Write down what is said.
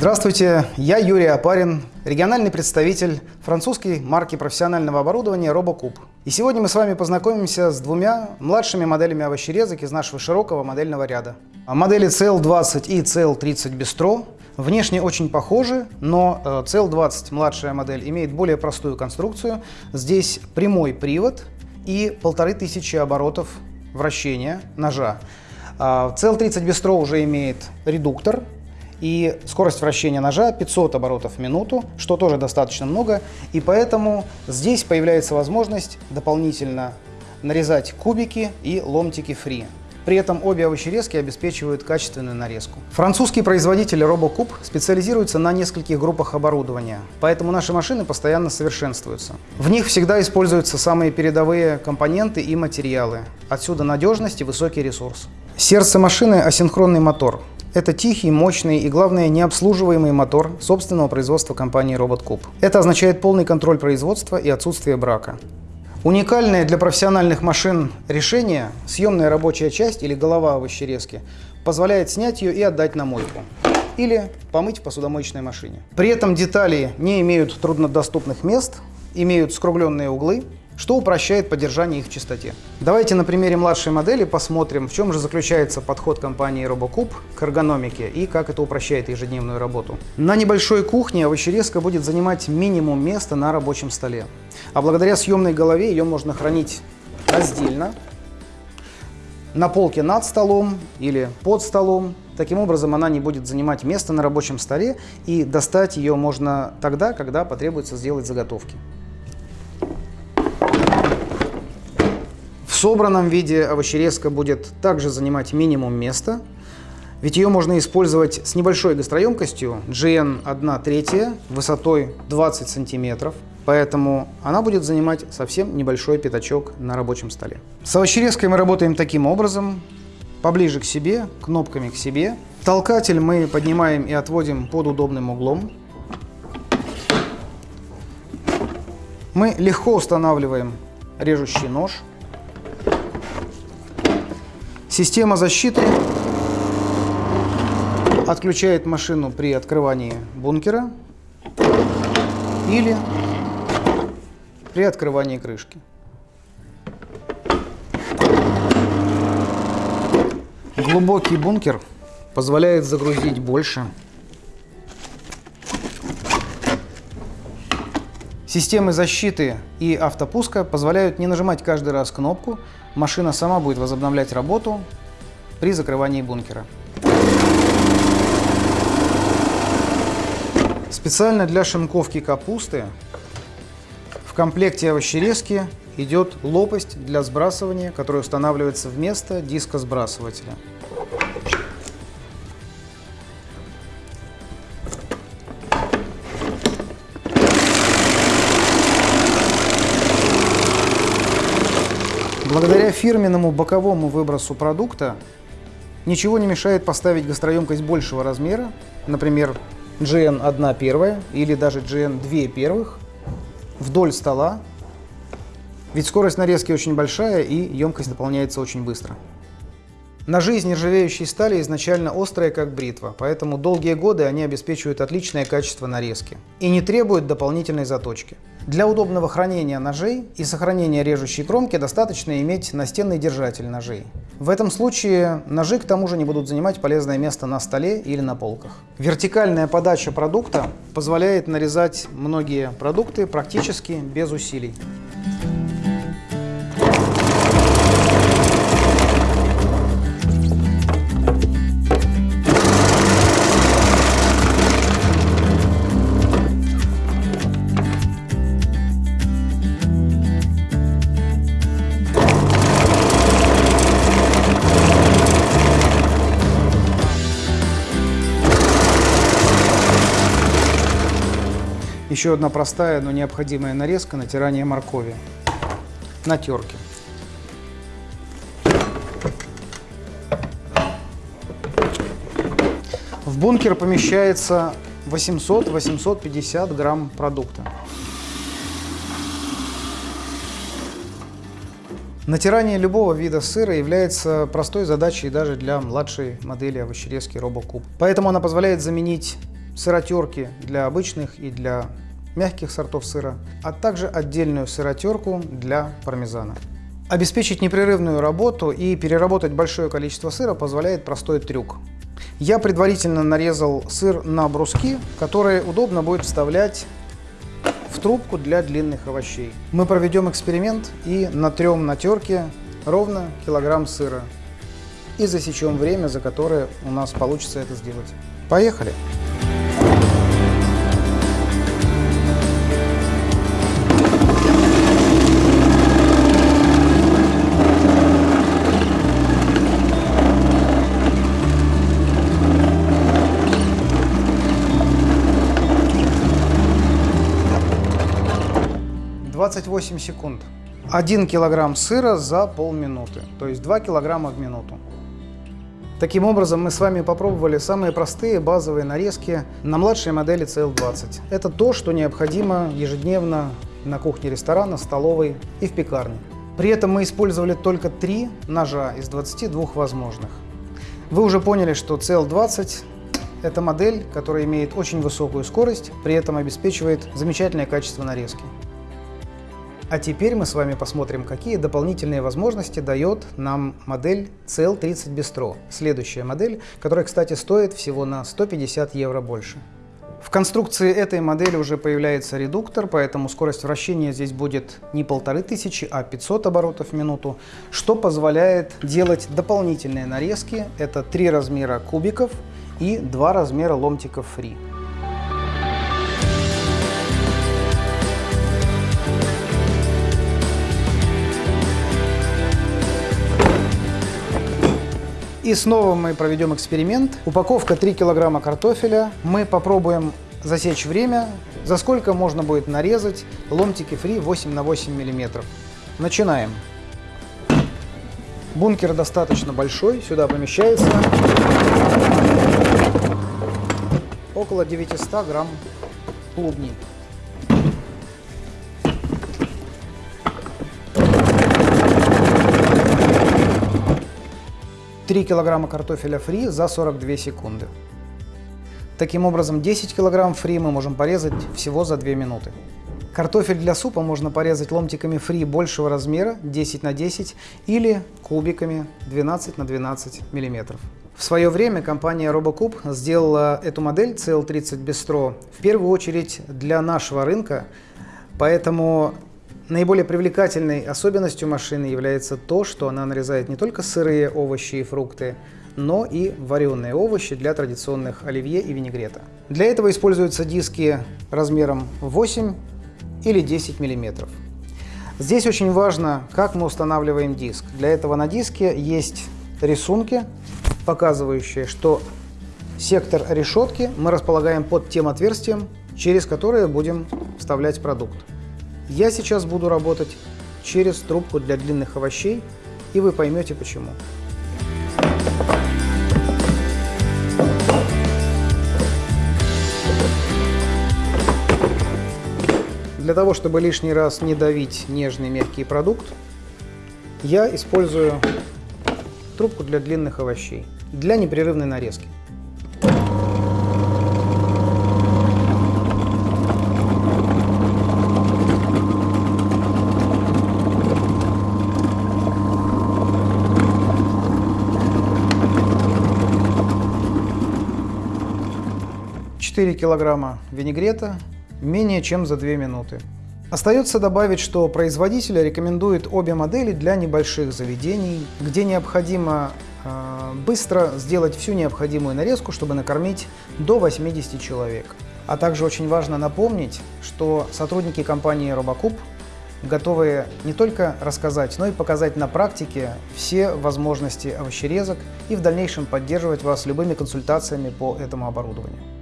Здравствуйте, я Юрий Апарин, региональный представитель французской марки профессионального оборудования RoboCube. И сегодня мы с вами познакомимся с двумя младшими моделями овощерезок из нашего широкого модельного ряда. Модели CL20 и CL30 Bistro внешне очень похожи, но CL20 э, младшая модель имеет более простую конструкцию. Здесь прямой привод и полторы тысячи оборотов вращения ножа. CL30 Bistro уже имеет редуктор, и скорость вращения ножа 500 оборотов в минуту, что тоже достаточно много, и поэтому здесь появляется возможность дополнительно нарезать кубики и ломтики фри. При этом обе овощерезки обеспечивают качественную нарезку. Французский производитель RoboCube специализируется на нескольких группах оборудования, поэтому наши машины постоянно совершенствуются. В них всегда используются самые передовые компоненты и материалы. Отсюда надежность и высокий ресурс. Сердце машины – асинхронный мотор. Это тихий, мощный и, главное, необслуживаемый мотор собственного производства компании RobotCube. Это означает полный контроль производства и отсутствие брака. Уникальное для профессиональных машин решение, съемная рабочая часть или голова овощерезки, позволяет снять ее и отдать на мойку или помыть в посудомоечной машине. При этом детали не имеют труднодоступных мест, имеют скругленные углы, что упрощает поддержание их в чистоте. Давайте на примере младшей модели посмотрим, в чем же заключается подход компании RoboCube к эргономике и как это упрощает ежедневную работу. На небольшой кухне овощерезка будет занимать минимум места на рабочем столе. А благодаря съемной голове ее можно хранить раздельно, на полке над столом или под столом. Таким образом, она не будет занимать место на рабочем столе, и достать ее можно тогда, когда потребуется сделать заготовки. Собранном виде овощерезка будет также занимать минимум места, ведь ее можно использовать с небольшой гастроемкостью GN 1 третья высотой 20 сантиметров, поэтому она будет занимать совсем небольшой пятачок на рабочем столе. С овощерезкой мы работаем таким образом, поближе к себе, кнопками к себе. Толкатель мы поднимаем и отводим под удобным углом. Мы легко устанавливаем режущий нож. Система защиты отключает машину при открывании бункера или при открывании крышки. Глубокий бункер позволяет загрузить больше. Системы защиты и автопуска позволяют не нажимать каждый раз кнопку, машина сама будет возобновлять работу при закрывании бункера. Специально для шинковки капусты в комплекте овощерезки идет лопасть для сбрасывания, которая устанавливается вместо диска сбрасывателя. Благодаря фирменному боковому выбросу продукта ничего не мешает поставить гастроемкость большего размера, например, GN 1 первая или даже GN 2 первых, вдоль стола, ведь скорость нарезки очень большая и емкость дополняется очень быстро. Ножи из нержавеющей стали изначально острые, как бритва, поэтому долгие годы они обеспечивают отличное качество нарезки и не требуют дополнительной заточки. Для удобного хранения ножей и сохранения режущей кромки достаточно иметь настенный держатель ножей. В этом случае ножи к тому же не будут занимать полезное место на столе или на полках. Вертикальная подача продукта позволяет нарезать многие продукты практически без усилий. Еще одна простая, но необходимая нарезка натирание моркови на терке. В бункер помещается 800-850 грамм продукта. Натирание любого вида сыра является простой задачей даже для младшей модели овощерезки RoboCube. Поэтому она позволяет заменить сыротерки для обычных и для мягких сортов сыра, а также отдельную сыротерку для пармезана. Обеспечить непрерывную работу и переработать большое количество сыра позволяет простой трюк. Я предварительно нарезал сыр на бруски, которые удобно будет вставлять в трубку для длинных овощей. Мы проведем эксперимент и натрем на терке ровно килограмм сыра и засечем время, за которое у нас получится это сделать. Поехали! 28 секунд. 1 килограмм сыра за полминуты, то есть 2 килограмма в минуту. Таким образом, мы с вами попробовали самые простые базовые нарезки на младшей модели CL20. Это то, что необходимо ежедневно на кухне ресторана, столовой и в пекарне. При этом мы использовали только 3 ножа из 22 возможных. Вы уже поняли, что CL20 – это модель, которая имеет очень высокую скорость, при этом обеспечивает замечательное качество нарезки. А теперь мы с вами посмотрим, какие дополнительные возможности дает нам модель CL30 Bistro. Следующая модель, которая, кстати, стоит всего на 150 евро больше. В конструкции этой модели уже появляется редуктор, поэтому скорость вращения здесь будет не 1500, а 500 оборотов в минуту, что позволяет делать дополнительные нарезки. Это три размера кубиков и два размера ломтиков фри. И снова мы проведем эксперимент. Упаковка 3 килограмма картофеля. Мы попробуем засечь время, за сколько можно будет нарезать ломтики фри 8 на 8 миллиметров. Начинаем. Бункер достаточно большой, сюда помещается около 900 грамм клубней. 3 килограмма картофеля фри за 42 секунды. Таким образом, 10 килограмм фри мы можем порезать всего за 2 минуты. Картофель для супа можно порезать ломтиками фри большего размера 10 на 10 или кубиками 12 на 12 миллиметров. В свое время компания RoboCube сделала эту модель CL30 Bistro в первую очередь для нашего рынка, поэтому Наиболее привлекательной особенностью машины является то, что она нарезает не только сырые овощи и фрукты, но и вареные овощи для традиционных оливье и винегрета. Для этого используются диски размером 8 или 10 мм. Здесь очень важно, как мы устанавливаем диск. Для этого на диске есть рисунки, показывающие, что сектор решетки мы располагаем под тем отверстием, через которое будем вставлять продукт. Я сейчас буду работать через трубку для длинных овощей, и вы поймете почему. Для того, чтобы лишний раз не давить нежный мягкий продукт, я использую трубку для длинных овощей для непрерывной нарезки. 4 килограмма винегрета менее чем за 2 минуты. Остается добавить, что производитель рекомендует обе модели для небольших заведений, где необходимо э, быстро сделать всю необходимую нарезку, чтобы накормить до 80 человек. А также очень важно напомнить, что сотрудники компании Робокуб готовы не только рассказать, но и показать на практике все возможности овощерезок и в дальнейшем поддерживать вас любыми консультациями по этому оборудованию.